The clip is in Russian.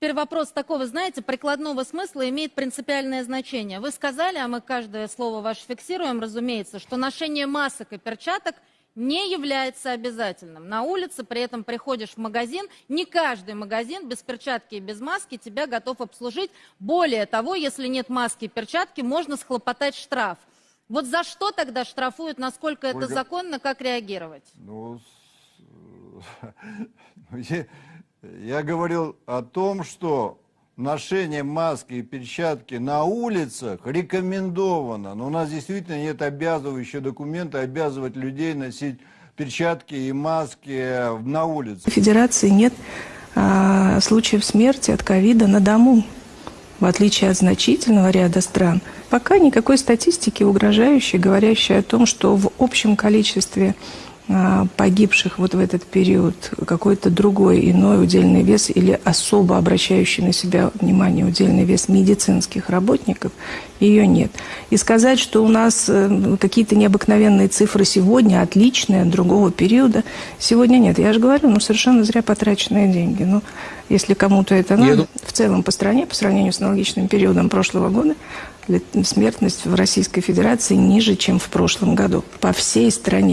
Теперь вопрос такого, знаете, прикладного смысла имеет принципиальное значение. Вы сказали, а мы каждое слово ваше фиксируем, разумеется, что ношение масок и перчаток не является обязательным. На улице при этом приходишь в магазин, не каждый магазин без перчатки и без маски тебя готов обслужить. Более того, если нет маски и перчатки, можно схлопотать штраф. Вот за что тогда штрафуют, насколько это Ольга- законно, как реагировать? Ну, с- я, я говорил о том, что ношение маски и перчатки на улицах рекомендовано. Но у нас действительно нет обязывающего документа обязывать людей носить перчатки и маски на улице. В Федерации нет а, случаев смерти от ковида на дому, в отличие от значительного ряда стран. Пока никакой статистики угрожающей, говорящей о том, что в общем количестве погибших вот в этот период какой-то другой иной удельный вес или особо обращающий на себя внимание удельный вес медицинских работников, ее нет. И сказать, что у нас э, какие-то необыкновенные цифры сегодня, отличные от другого периода, сегодня нет. Я же говорю, ну совершенно зря потраченные деньги. Ну, если кому-то это надо, дум- в целом по стране, по сравнению с аналогичным периодом прошлого года, смертность в Российской Федерации ниже, чем в прошлом году. По всей стране.